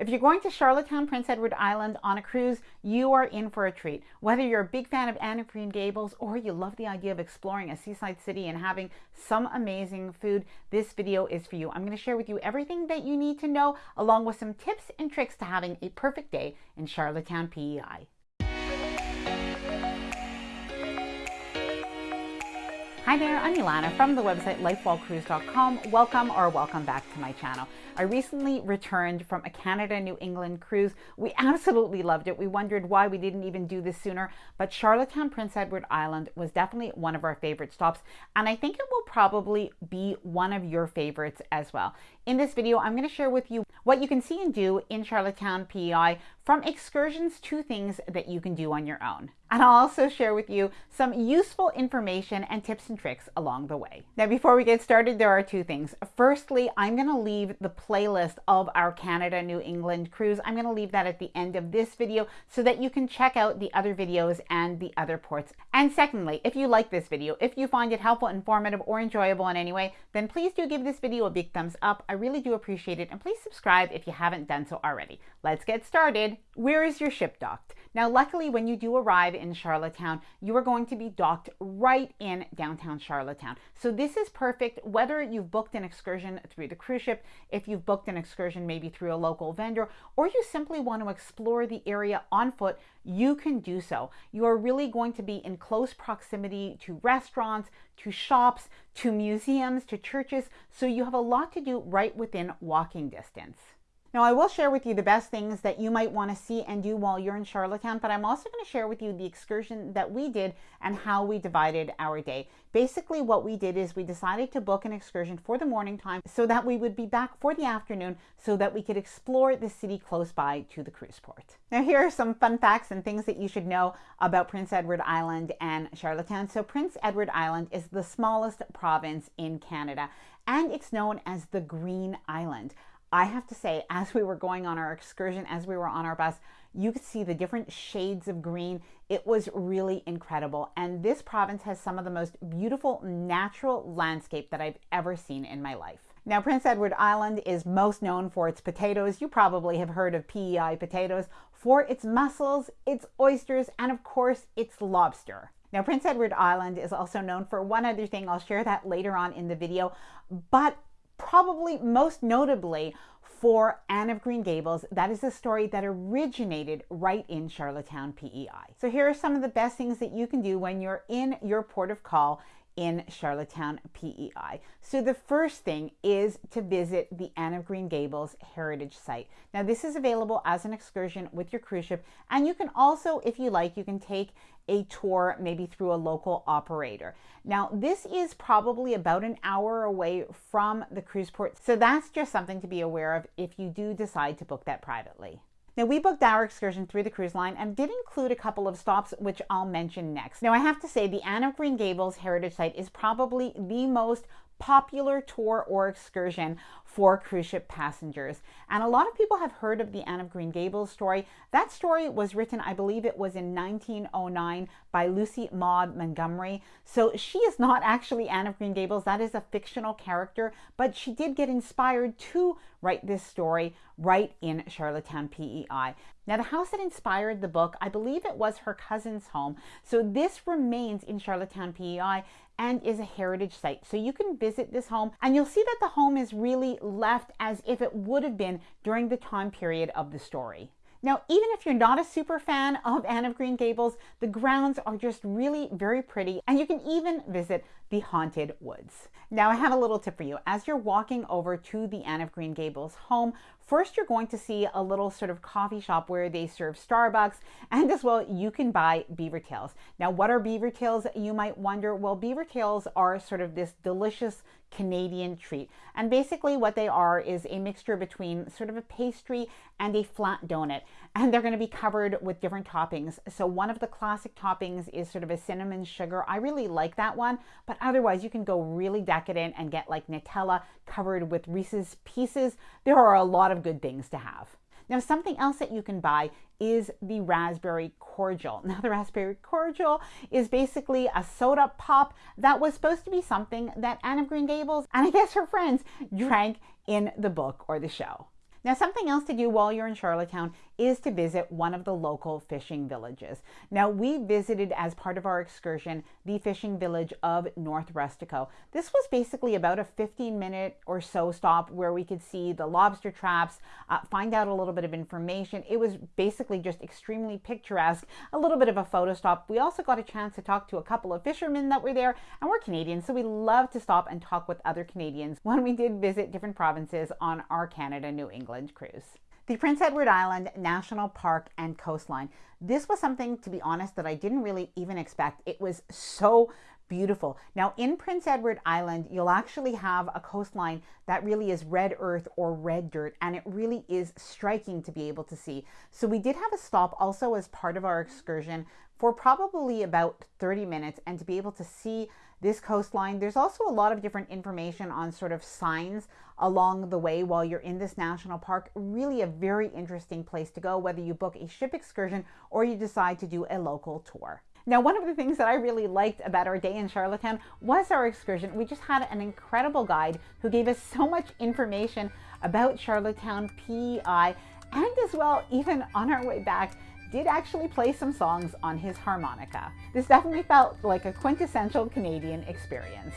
If you're going to Charlottetown, Prince Edward Island on a cruise, you are in for a treat. Whether you're a big fan of Anne of Green Gables or you love the idea of exploring a seaside city and having some amazing food, this video is for you. I'm going to share with you everything that you need to know along with some tips and tricks to having a perfect day in Charlottetown, PEI. Hi there, I'm Ilana from the website lifewhilecruise.com. Welcome or welcome back to my channel. I recently returned from a Canada New England cruise. We absolutely loved it. We wondered why we didn't even do this sooner, but Charlottetown Prince Edward Island was definitely one of our favorite stops, and I think it will probably be one of your favorites as well. In this video, I'm going to share with you what you can see and do in Charlottetown, PEI, from excursions to things that you can do on your own. And I'll also share with you some useful information and tips and tricks along the way. Now, before we get started, there are two things. Firstly, I'm going to leave the playlist of our Canada New England cruise. I'm going to leave that at the end of this video so that you can check out the other videos and the other ports. And secondly, if you like this video, if you find it helpful, informative, or enjoyable in any way, then please do give this video a big thumbs up. I really do appreciate it. And please subscribe if you haven't done so already. Let's get started. Where is your ship docked? Now, luckily, when you do arrive in Charlottetown, you are going to be docked right in downtown Charlottetown. So this is perfect whether you've booked an excursion through the cruise ship, if you've booked an excursion maybe through a local vendor, or you simply want to explore the area on foot, you can do so. You are really going to be in close proximity to restaurants, to shops, to museums, to churches, so you have a lot to do right within walking distance. Now, I will share with you the best things that you might want to see and do while you're in Charlottetown, but I'm also going to share with you the excursion that we did and how we divided our day. Basically, what we did is we decided to book an excursion for the morning time so that we would be back for the afternoon so that we could explore the city close by to the cruise port. Now, here are some fun facts and things that you should know about Prince Edward Island and Charlottetown. So, Prince Edward Island is the smallest province in Canada and it's known as the Green Island. I have to say, as we were going on our excursion, as we were on our bus, you could see the different shades of green. It was really incredible. And this province has some of the most beautiful natural landscape that I've ever seen in my life. Now, Prince Edward Island is most known for its potatoes. You probably have heard of PEI potatoes for its mussels, its oysters, and of course, its lobster. Now, Prince Edward Island is also known for one other thing. I'll share that later on in the video, but probably most notably for Anne of Green Gables. That is a story that originated right in Charlottetown, PEI. So here are some of the best things that you can do when you're in your port of call in Charlottetown, PEI. So the first thing is to visit the Anne of Green Gables Heritage Site. Now this is available as an excursion with your cruise ship and you can also, if you like, you can take a tour maybe through a local operator. Now this is probably about an hour away from the cruise port. So that's just something to be aware of if you do decide to book that privately. Now, we booked our excursion through the cruise line and did include a couple of stops, which I'll mention next. Now, I have to say the Anne of Green Gables Heritage Site is probably the most popular tour or excursion for cruise ship passengers. And a lot of people have heard of the Anne of Green Gables story. That story was written, I believe it was in 1909 by Lucy Maud Montgomery. So she is not actually Anne of Green Gables. That is a fictional character, but she did get inspired to write this story right in Charlottetown, PEI. Now, the house that inspired the book, I believe it was her cousin's home. So this remains in Charlottetown, PEI, and is a heritage site. So you can visit this home and you'll see that the home is really left as if it would have been during the time period of the story. Now, even if you're not a super fan of Anne of Green Gables, the grounds are just really very pretty and you can even visit the Haunted Woods. Now, I have a little tip for you. As you're walking over to the Anne of Green Gables home, First, you're going to see a little sort of coffee shop where they serve Starbucks and as well you can buy beaver tails. Now, what are beaver tails? You might wonder. Well, beaver tails are sort of this delicious Canadian treat. And basically what they are is a mixture between sort of a pastry and a flat donut. And they're going to be covered with different toppings. So one of the classic toppings is sort of a cinnamon sugar. I really like that one, but otherwise you can go really decadent and get like Nutella covered with Reese's Pieces. There are a lot of good things to have. Now, something else that you can buy is the raspberry cordial. Now, the raspberry cordial is basically a soda pop that was supposed to be something that Anne of Green Gables and I guess her friends drank in the book or the show. Now, something else to do while you're in Charlottetown is to visit one of the local fishing villages. Now, we visited as part of our excursion the fishing village of North Rustico. This was basically about a 15 minute or so stop where we could see the lobster traps, uh, find out a little bit of information. It was basically just extremely picturesque, a little bit of a photo stop. We also got a chance to talk to a couple of fishermen that were there, and we're Canadians, so we love to stop and talk with other Canadians when we did visit different provinces on our Canada New England England cruise. The Prince Edward Island National Park and Coastline. This was something, to be honest, that I didn't really even expect. It was so beautiful. Now, in Prince Edward Island, you'll actually have a coastline that really is red earth or red dirt, and it really is striking to be able to see. So, we did have a stop also as part of our excursion for probably about 30 minutes and to be able to see this coastline. There's also a lot of different information on sort of signs along the way while you're in this national park. Really a very interesting place to go, whether you book a ship excursion or you decide to do a local tour. Now, one of the things that I really liked about our day in Charlottetown was our excursion. We just had an incredible guide who gave us so much information about Charlottetown PEI and as well, even on our way back, did actually play some songs on his harmonica. This definitely felt like a quintessential Canadian experience.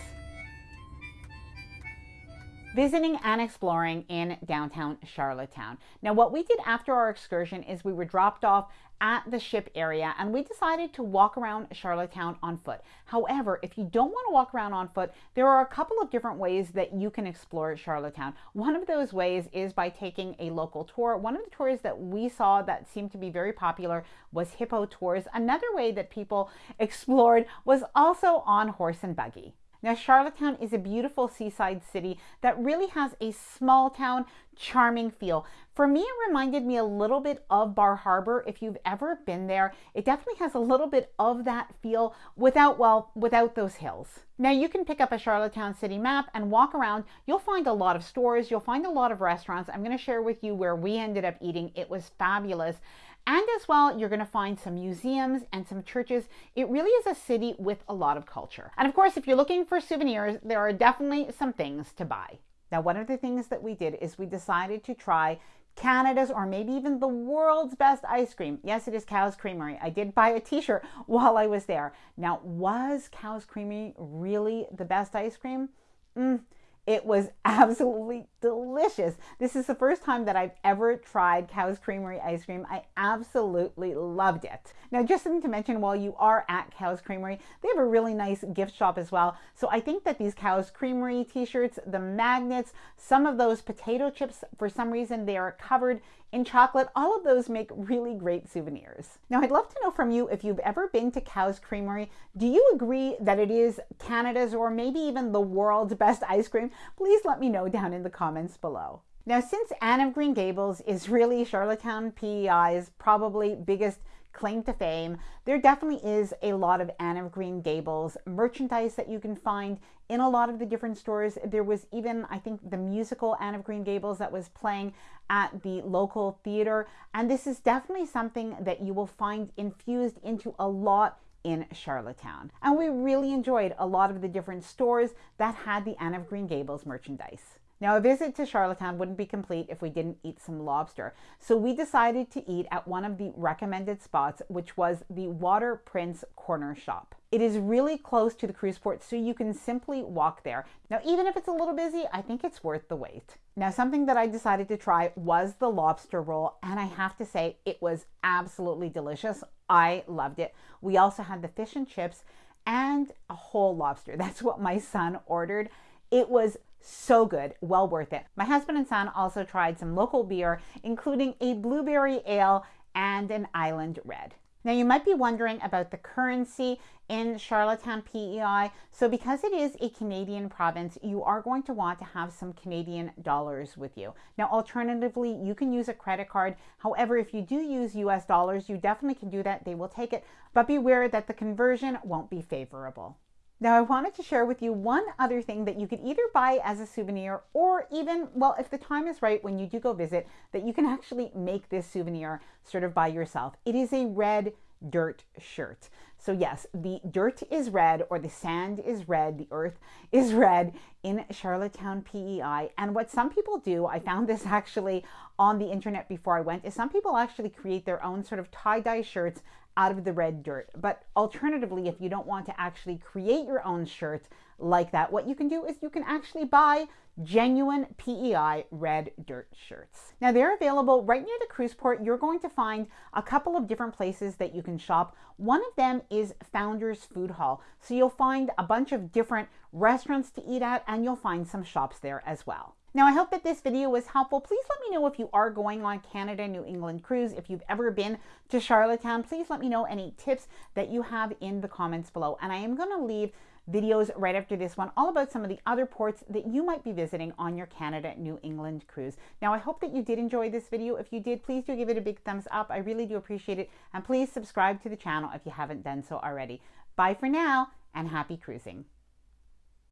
Visiting and exploring in downtown Charlottetown. Now, what we did after our excursion is we were dropped off at the ship area and we decided to walk around Charlottetown on foot. However, if you don't want to walk around on foot, there are a couple of different ways that you can explore Charlottetown. One of those ways is by taking a local tour. One of the tours that we saw that seemed to be very popular was hippo tours. Another way that people explored was also on horse and buggy. Now, Charlottetown is a beautiful seaside city that really has a small town, charming feel. For me, it reminded me a little bit of Bar Harbor. If you've ever been there, it definitely has a little bit of that feel without, well, without those hills. Now, you can pick up a Charlottetown city map and walk around. You'll find a lot of stores, you'll find a lot of restaurants. I'm going to share with you where we ended up eating. It was fabulous. And as well, you're going to find some museums and some churches. It really is a city with a lot of culture. And of course, if you're looking for souvenirs, there are definitely some things to buy. Now, one of the things that we did is we decided to try Canada's or maybe even the world's best ice cream. Yes, it is Cow's Creamery. I did buy a t-shirt while I was there. Now, was Cow's Creamery really the best ice cream? Mm, it was absolutely delicious. This is the first time that I've ever tried Cow's Creamery ice cream. I absolutely loved it. Now, just something to mention while you are at Cow's Creamery, they have a really nice gift shop as well. So I think that these Cow's Creamery t-shirts, the magnets, some of those potato chips, for some reason they are covered in chocolate, all of those make really great souvenirs. Now, I'd love to know from you if you've ever been to Cow's Creamery. Do you agree that it is Canada's or maybe even the world's best ice cream? Please let me know down in the comments below. Now, since Anne of Green Gables is really Charlottetown PEI's probably biggest claim to fame. There definitely is a lot of Anne of Green Gables merchandise that you can find in a lot of the different stores. There was even, I think, the musical Anne of Green Gables that was playing at the local theater. And this is definitely something that you will find infused into a lot in Charlottetown. And we really enjoyed a lot of the different stores that had the Anne of Green Gables merchandise. Now, a visit to Charlottetown wouldn't be complete if we didn't eat some lobster. So we decided to eat at one of the recommended spots, which was the Water Prince Corner Shop. It is really close to the cruise port, so you can simply walk there. Now, even if it's a little busy, I think it's worth the wait. Now, something that I decided to try was the lobster roll, and I have to say it was absolutely delicious. I loved it. We also had the fish and chips and a whole lobster. That's what my son ordered. It was so good, well worth it. My husband and son also tried some local beer, including a blueberry ale and an island red. Now you might be wondering about the currency in Charlottetown PEI. So because it is a Canadian province, you are going to want to have some Canadian dollars with you. Now alternatively, you can use a credit card. However, if you do use US dollars, you definitely can do that. They will take it, but beware that the conversion won't be favorable. Now I wanted to share with you one other thing that you could either buy as a souvenir or even, well, if the time is right when you do go visit, that you can actually make this souvenir sort of by yourself. It is a red dirt shirt. So, yes, the dirt is red or the sand is red, the earth is red in Charlottetown, PEI. And what some people do, I found this actually on the internet before I went, is some people actually create their own sort of tie dye shirts out of the red dirt. But alternatively, if you don't want to actually create your own shirt like that, what you can do is you can actually buy genuine PEI red dirt shirts. Now they're available right near the cruise port. You're going to find a couple of different places that you can shop. One of them is Founders Food Hall. So you'll find a bunch of different restaurants to eat at and you'll find some shops there as well. Now, I hope that this video was helpful. Please let me know if you are going on Canada New England cruise. If you've ever been to Charlottetown, please let me know any tips that you have in the comments below. And I am going to leave videos right after this one all about some of the other ports that you might be visiting on your Canada New England cruise. Now, I hope that you did enjoy this video. If you did, please do give it a big thumbs up. I really do appreciate it. And please subscribe to the channel if you haven't done so already. Bye for now and happy cruising.